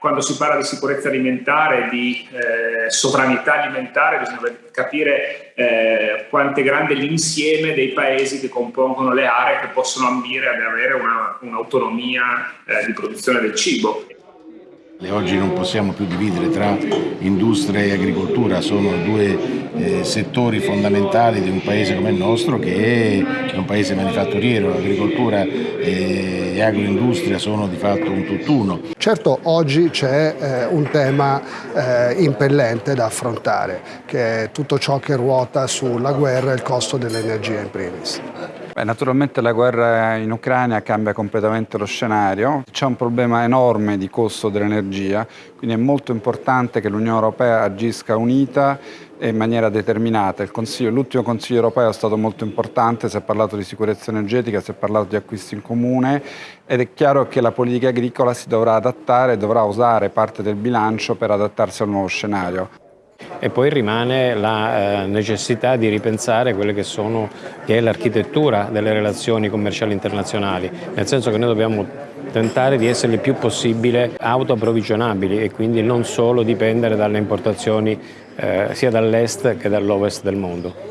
Quando si parla di sicurezza alimentare, di eh, sovranità alimentare, bisogna capire eh, quanto è grande l'insieme dei paesi che compongono le aree che possono ambire ad avere un'autonomia un eh, di produzione del cibo. Oggi non possiamo più dividere tra industria e agricoltura, sono due eh, settori fondamentali di un paese come il nostro che è un paese manifatturiero, l'agricoltura e agroindustria sono di fatto un tutt'uno. Certo oggi c'è eh, un tema eh, impellente da affrontare, che è tutto ciò che ruota sulla guerra e il costo dell'energia in primis. Naturalmente la guerra in Ucraina cambia completamente lo scenario, c'è un problema enorme di costo dell'energia, quindi è molto importante che l'Unione Europea agisca unita e in maniera determinata. L'ultimo Consiglio europeo è stato molto importante, si è parlato di sicurezza energetica, si è parlato di acquisti in comune ed è chiaro che la politica agricola si dovrà adattare, dovrà usare parte del bilancio per adattarsi al nuovo scenario e poi rimane la eh, necessità di ripensare quelle che, sono, che è l'architettura delle relazioni commerciali internazionali, nel senso che noi dobbiamo tentare di essere il più possibile autoapprovvigionabili e quindi non solo dipendere dalle importazioni eh, sia dall'est che dall'ovest del mondo.